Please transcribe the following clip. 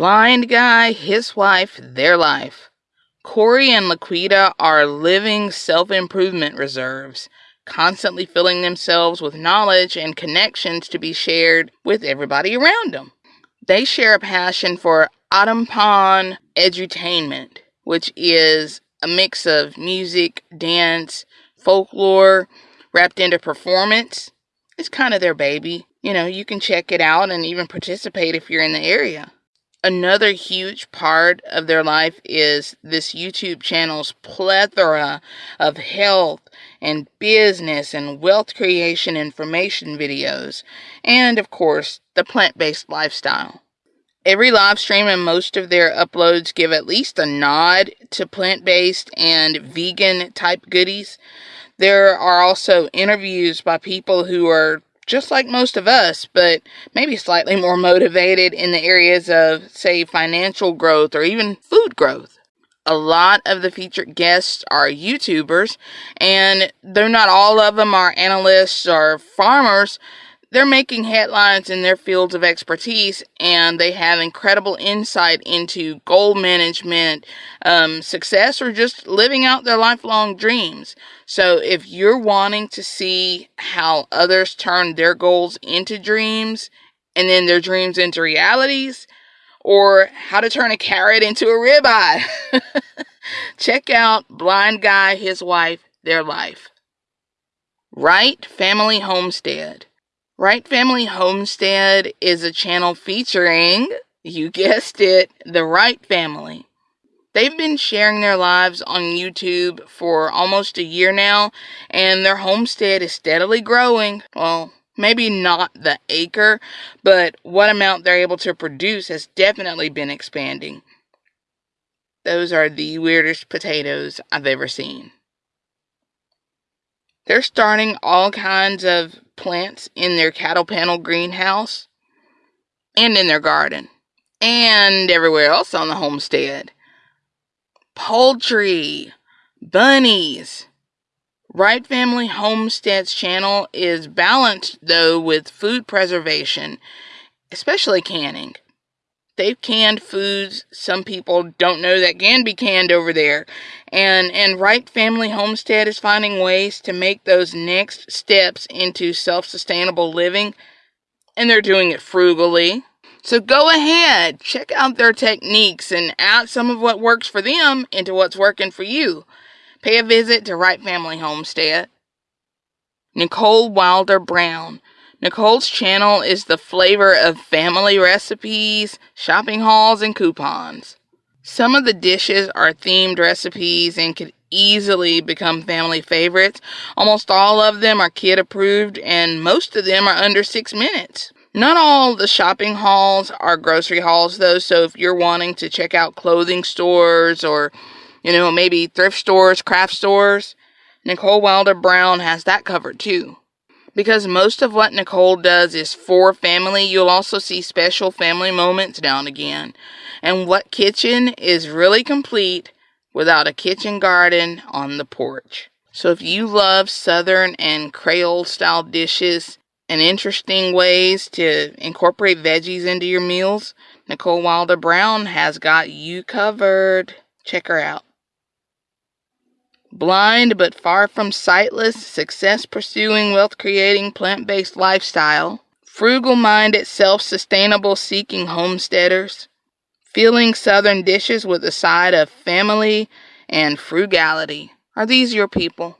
Blind guy, his wife, their life. Corey and Laquita are living self improvement reserves, constantly filling themselves with knowledge and connections to be shared with everybody around them. They share a passion for Otapan edutainment, which is a mix of music, dance, folklore, wrapped into performance. It's kind of their baby. You know, you can check it out and even participate if you're in the area. Another huge part of their life is this YouTube channel's plethora of health and business and wealth creation information videos, and of course, the plant based lifestyle. Every live stream and most of their uploads give at least a nod to plant based and vegan type goodies. There are also interviews by people who are just like most of us, but maybe slightly more motivated in the areas of, say, financial growth or even food growth. A lot of the featured guests are YouTubers, and though not all of them are analysts or farmers, they're making headlines in their fields of expertise and they have incredible insight into goal management, um, success, or just living out their lifelong dreams. So, if you're wanting to see how others turn their goals into dreams and then their dreams into realities, or how to turn a carrot into a ribeye, check out Blind Guy, His Wife, Their Life. Wright Family Homestead. Wright Family Homestead is a channel featuring, you guessed it, the Wright family. They've been sharing their lives on YouTube for almost a year now, and their homestead is steadily growing. Well, maybe not the acre, but what amount they're able to produce has definitely been expanding. Those are the weirdest potatoes I've ever seen. They're starting all kinds of plants in their cattle panel greenhouse and in their garden and everywhere else on the homestead. Poultry, bunnies. Wright Family Homestead's channel is balanced though with food preservation, especially canning. They've canned foods some people don't know that can be canned over there. And and Wright Family Homestead is finding ways to make those next steps into self-sustainable living and they're doing it frugally. So go ahead, check out their techniques and add some of what works for them into what's working for you. Pay a visit to Wright Family Homestead. Nicole Wilder Brown Nicole's channel is the flavor of family recipes, shopping hauls, and coupons. Some of the dishes are themed recipes and could easily become family favorites. Almost all of them are kid approved, and most of them are under six minutes. Not all the shopping hauls are grocery hauls, though, so if you're wanting to check out clothing stores or, you know, maybe thrift stores, craft stores, Nicole Wilder Brown has that covered too. Because most of what Nicole does is for family, you'll also see special family moments down again. And what kitchen is really complete without a kitchen garden on the porch? So if you love Southern and Creole style dishes and interesting ways to incorporate veggies into your meals, Nicole Wilder Brown has got you covered. Check her out. Blind but far from sightless, success pursuing, wealth creating, plant based lifestyle. Frugal minded, self sustainable seeking homesteaders. filling southern dishes with a side of family and frugality. Are these your people?